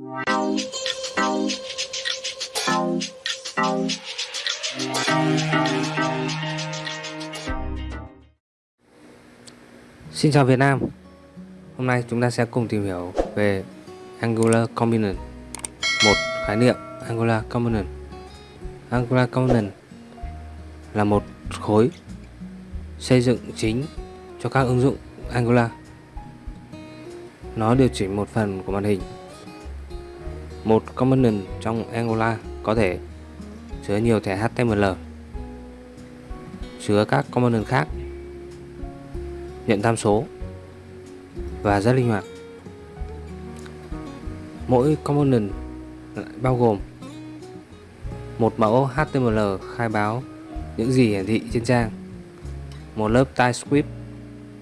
Xin chào Việt Nam. Hôm nay chúng ta sẽ cùng tìm hiểu về Angular Component, Một khái niệm Angular Component. Angular Component là một khối xây dựng chính cho các ứng dụng Angular. Nó điều chỉnh một phần của màn hình. Một component trong Angular có thể chứa nhiều thẻ HTML chứa các component khác nhận tham số và rất linh hoạt. Mỗi component bao gồm một mẫu HTML khai báo những gì hiển thị trên trang, một lớp TypeScript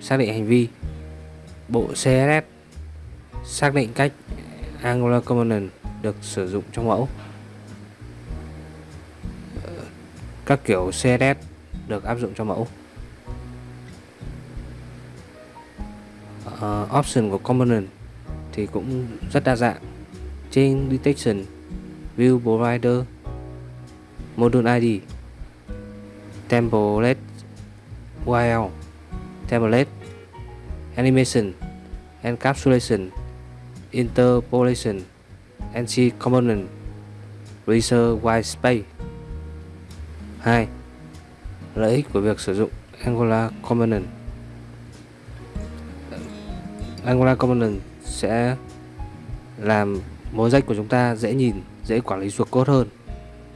xác định hành vi, bộ CSS xác định cách Angular component được sử dụng trong mẫu. Các kiểu CSS được áp dụng cho mẫu. uh, option của component thì cũng rất đa dạng chain detection view provider module id template URL template animation encapsulation interpolation NC component reserve white space. 2 lợi ích của việc sử dụng Angular component. Angular Component sẽ làm mối rách của chúng ta dễ nhìn, dễ quản lý ruột code hơn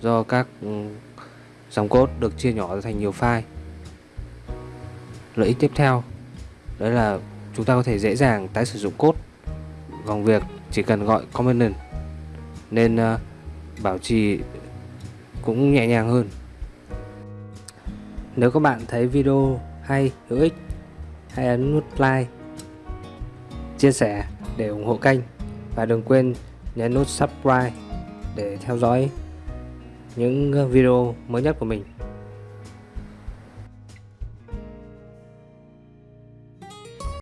do các ừ, dòng code được chia nhỏ thành nhiều file. Lợi ích tiếp theo đấy là chúng ta có thể dễ dàng tái sử dụng code. Bằng việc chỉ cần gọi component nên uh, bảo trì cũng nhẹ nhàng hơn. Nếu các bạn thấy video hay, hữu ích, hãy ấn nút like chia sẻ để ủng hộ kênh và đừng quên nhấn nút subscribe để theo dõi những ờ, video mới nhất của mình